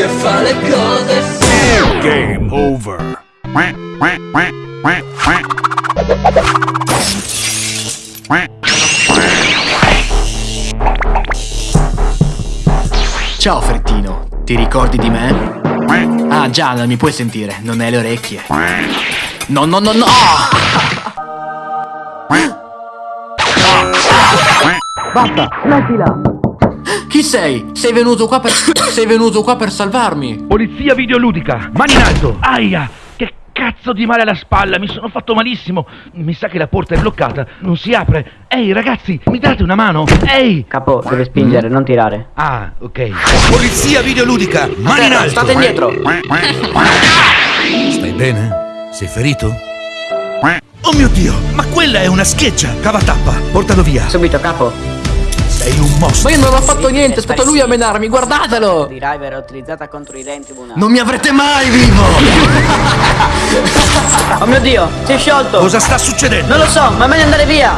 che fa le cose Game over. Ciao Frettino, ti ricordi di me? Ah già, non mi puoi sentire, non hai le orecchie. No, no, no, no! Basta, smettila! Chi sei? Sei venuto qua per... sei venuto qua per salvarmi! Polizia videoludica, mani in alto! Aia! Che cazzo di male alla spalla, mi sono fatto malissimo! Mi sa che la porta è bloccata, non si apre! Ehi ragazzi, mi date una mano? Ehi! Capo, deve spingere, non tirare. Ah, ok. Polizia videoludica, mani in alto! State indietro! Stai bene? Sei ferito? Oh mio dio, ma quella è una scheggia! Cavatappa, portalo via! Subito, capo. Sei un mostro! Ma io non ho fatto niente, è stato lui a menarmi, guardatelo! Di River utilizzata contro i denti. Non mi avrete mai vivo! Oh mio dio, si è sciolto! Cosa sta succedendo? Non lo so, ma è meglio andare via!